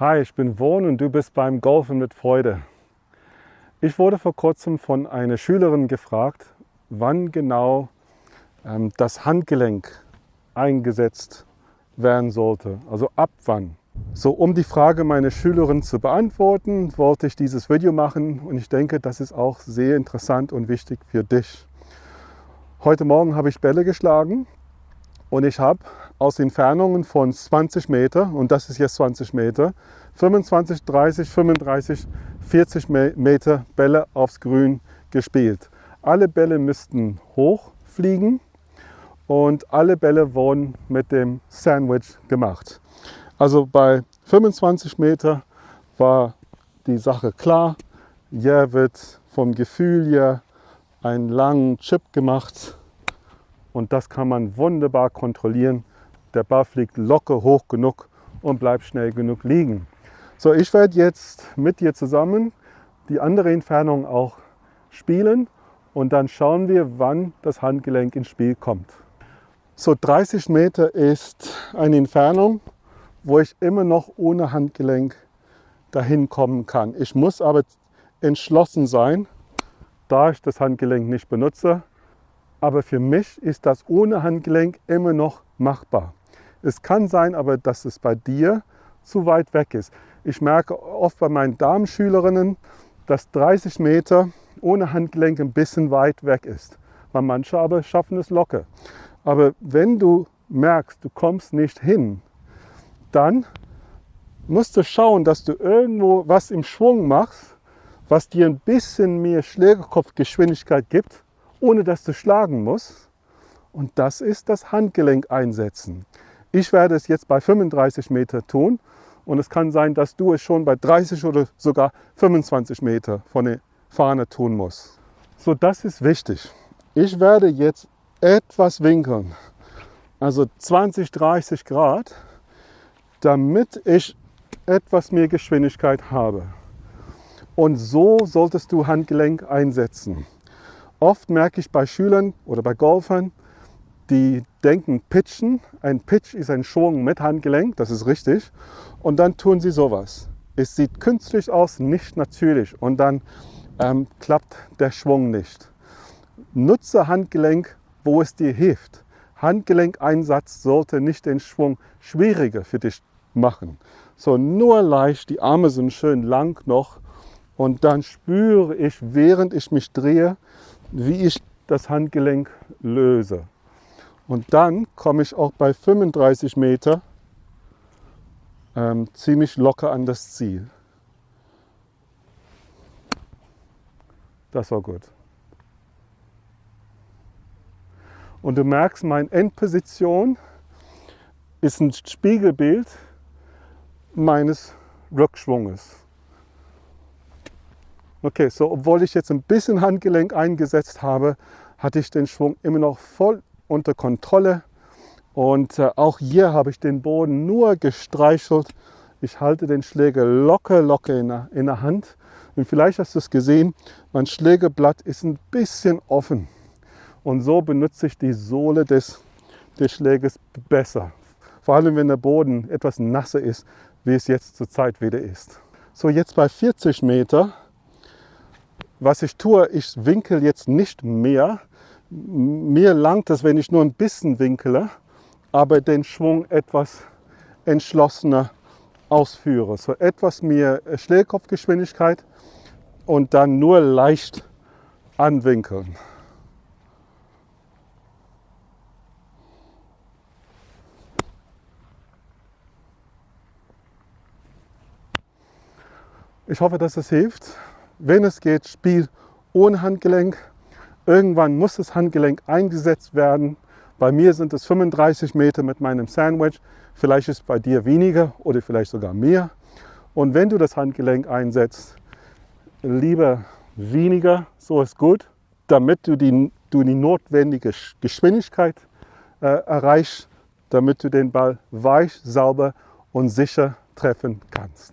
Hi, ich bin Wohn und du bist beim Golfen mit Freude. Ich wurde vor kurzem von einer Schülerin gefragt, wann genau ähm, das Handgelenk eingesetzt werden sollte, also ab wann. So, um die Frage meiner Schülerin zu beantworten, wollte ich dieses Video machen und ich denke, das ist auch sehr interessant und wichtig für dich. Heute Morgen habe ich Bälle geschlagen und ich habe aus Entfernungen von 20 Meter, und das ist jetzt 20 Meter, 25, 30, 35, 40 Meter Bälle aufs Grün gespielt. Alle Bälle müssten hochfliegen und alle Bälle wurden mit dem Sandwich gemacht. Also bei 25 Meter war die Sache klar. Hier wird vom Gefühl her einen langen Chip gemacht und das kann man wunderbar kontrollieren. Der Ball fliegt locker hoch genug und bleibt schnell genug liegen. So, ich werde jetzt mit dir zusammen die andere Entfernung auch spielen und dann schauen wir, wann das Handgelenk ins Spiel kommt. So 30 Meter ist eine Entfernung, wo ich immer noch ohne Handgelenk dahin kommen kann. Ich muss aber entschlossen sein, da ich das Handgelenk nicht benutze. Aber für mich ist das ohne Handgelenk immer noch machbar. Es kann sein aber, dass es bei dir zu weit weg ist. Ich merke oft bei meinen Damenschülerinnen, dass 30 Meter ohne Handgelenk ein bisschen weit weg ist. Weil manche aber schaffen es locker. Aber wenn du merkst, du kommst nicht hin, dann musst du schauen, dass du irgendwo was im Schwung machst, was dir ein bisschen mehr Schlägerkopfgeschwindigkeit gibt, ohne dass du schlagen musst. Und das ist das Handgelenk einsetzen. Ich werde es jetzt bei 35 Meter tun und es kann sein, dass du es schon bei 30 oder sogar 25 Meter von der Fahne tun musst. So, das ist wichtig. Ich werde jetzt etwas winkeln, also 20, 30 Grad, damit ich etwas mehr Geschwindigkeit habe. Und so solltest du Handgelenk einsetzen. Oft merke ich bei Schülern oder bei Golfern, die denken Pitchen. Ein Pitch ist ein Schwung mit Handgelenk, das ist richtig. Und dann tun sie sowas. Es sieht künstlich aus, nicht natürlich. Und dann ähm, klappt der Schwung nicht. Nutze Handgelenk, wo es dir hilft. Handgelenkeinsatz sollte nicht den Schwung schwieriger für dich machen. So nur leicht, die Arme sind schön lang noch und dann spüre ich, während ich mich drehe, wie ich das Handgelenk löse. Und dann komme ich auch bei 35 Meter ähm, ziemlich locker an das Ziel. Das war gut. Und du merkst, meine Endposition ist ein Spiegelbild meines Rückschwunges. Okay, so obwohl ich jetzt ein bisschen Handgelenk eingesetzt habe, hatte ich den Schwung immer noch voll unter Kontrolle. Und äh, auch hier habe ich den Boden nur gestreichelt. Ich halte den Schläger locker, locker in der, in der Hand. Und vielleicht hast du es gesehen, mein Schlägerblatt ist ein bisschen offen. Und so benutze ich die Sohle des, des Schlägers besser. Vor allem, wenn der Boden etwas nasser ist, wie es jetzt zurzeit wieder ist. So, jetzt bei 40 Meter. Was ich tue, ich winkel jetzt nicht mehr, mir langt es, wenn ich nur ein bisschen winkele, aber den Schwung etwas entschlossener ausführe. So etwas mehr Schlägkopfgeschwindigkeit und dann nur leicht anwinkeln. Ich hoffe, dass es hilft. Wenn es geht, spiel ohne Handgelenk Irgendwann muss das Handgelenk eingesetzt werden. Bei mir sind es 35 Meter mit meinem Sandwich. Vielleicht ist es bei dir weniger oder vielleicht sogar mehr. Und wenn du das Handgelenk einsetzt, lieber weniger, so ist gut, damit du die, du die notwendige Geschwindigkeit äh, erreichst, damit du den Ball weich, sauber und sicher treffen kannst.